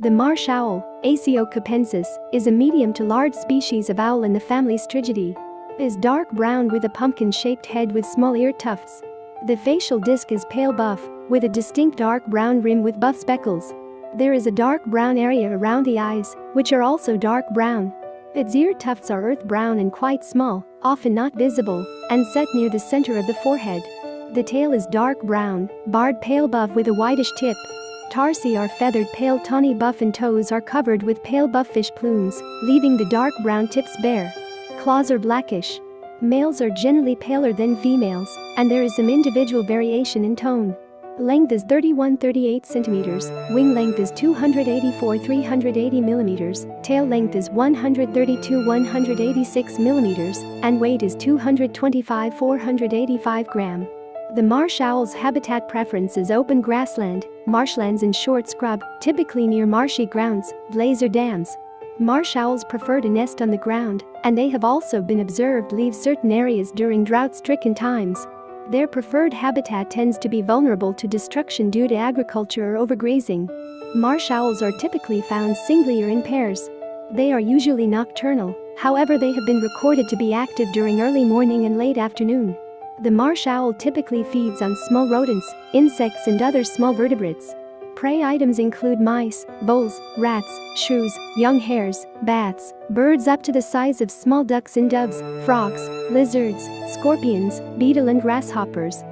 The marsh owl, Asio capensis, is a medium to large species of owl in the family Strigidae. Is dark brown with a pumpkin-shaped head with small ear tufts. The facial disc is pale buff, with a distinct dark brown rim with buff speckles. There is a dark brown area around the eyes, which are also dark brown. Its ear tufts are earth brown and quite small, often not visible, and set near the center of the forehead. The tail is dark brown, barred pale buff with a whitish tip. Tarsi are feathered pale tawny buff and toes are covered with pale buff fish plumes, leaving the dark brown tips bare. Claws are blackish. Males are generally paler than females, and there is some individual variation in tone. Length is 31-38 centimeters, wing length is 284-380 millimeters, tail length is 132-186 millimeters, and weight is 225-485 gram. The marsh owl's habitat preference is open grassland, marshlands and short scrub, typically near marshy grounds, blazer dams. Marsh owls prefer to nest on the ground, and they have also been observed leave certain areas during drought-stricken times. Their preferred habitat tends to be vulnerable to destruction due to agriculture or overgrazing. Marsh owls are typically found singly or in pairs. They are usually nocturnal, however they have been recorded to be active during early morning and late afternoon. The marsh owl typically feeds on small rodents, insects and other small vertebrates. Prey items include mice, voles, rats, shrews, young hares, bats, birds up to the size of small ducks and doves, frogs, lizards, scorpions, beetle and grasshoppers,